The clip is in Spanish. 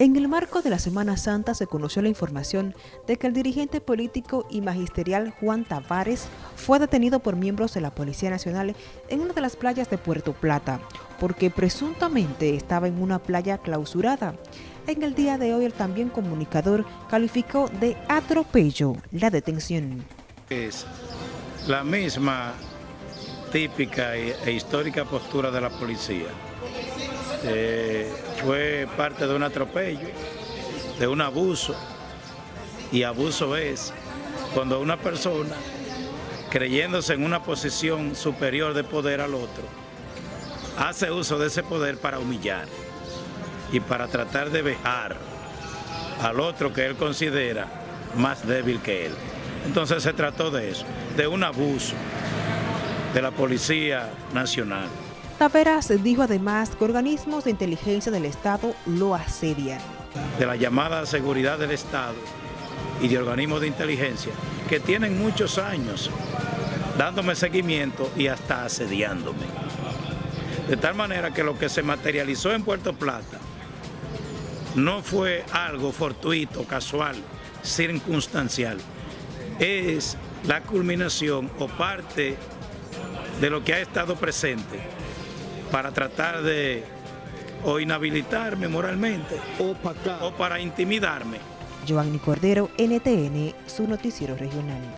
En el marco de la Semana Santa se conoció la información de que el dirigente político y magisterial Juan Tavares fue detenido por miembros de la Policía Nacional en una de las playas de Puerto Plata, porque presuntamente estaba en una playa clausurada. En el día de hoy el también comunicador calificó de atropello la detención. Es la misma típica e histórica postura de la policía eh, fue parte de un atropello, de un abuso, y abuso es cuando una persona, creyéndose en una posición superior de poder al otro, hace uso de ese poder para humillar y para tratar de vejar al otro que él considera más débil que él. Entonces se trató de eso, de un abuso de la Policía Nacional. Taveras dijo además que organismos de inteligencia del Estado lo asedian. De la llamada seguridad del Estado y de organismos de inteligencia que tienen muchos años dándome seguimiento y hasta asediándome. De tal manera que lo que se materializó en Puerto Plata no fue algo fortuito, casual, circunstancial. Es la culminación o parte de lo que ha estado presente para tratar de o inhabilitarme moralmente o para, o para intimidarme. Giovanni Cordero, NTN, su noticiero regional.